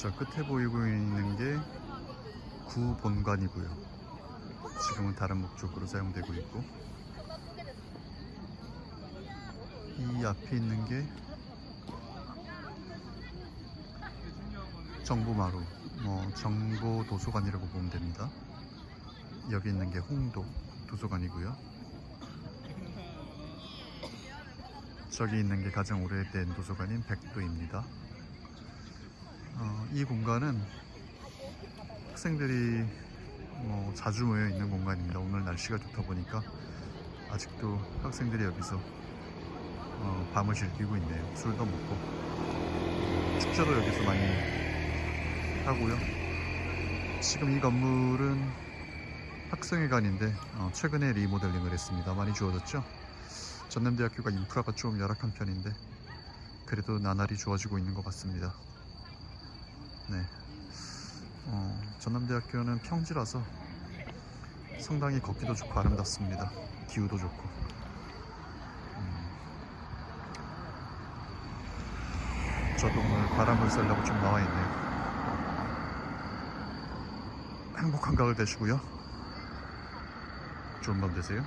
저 끝에 보이고 있는 게 구본관이고요. 지금은 다른 목적으로 사용되고 있고 이 앞에 있는 게 정보마루, 뭐 정보 도서관이라고 보면 됩니다. 여기 있는 게 홍도 도서관이고요. 저기 있는 게 가장 오래된 도서관인 백도입니다. 어, 이 공간은 학생들이 뭐 자주 모여 있는 공간입니다. 오늘 날씨가 좋다 보니까 아직도 학생들이 여기서 어, 밤을 즐기고 있네요. 술도 먹고 축제도 여기서 많이 하고요. 지금 이 건물은 학생회관인데 어, 최근에 리모델링을 했습니다. 많이 좋아졌죠? 전남대학교가 인프라가 좀 열악한 편인데 그래도 나날이 좋아지고 있는 것 같습니다. 네. 어, 전남대학교는 평지라서 상당히 걷기도 좋고 아름답습니다. 기후도 좋고. 음. 저도 오늘 바람을 쐬려고 좀 나와 있네요. 행복한 가을 되시고요. 좋은 밤 되세요.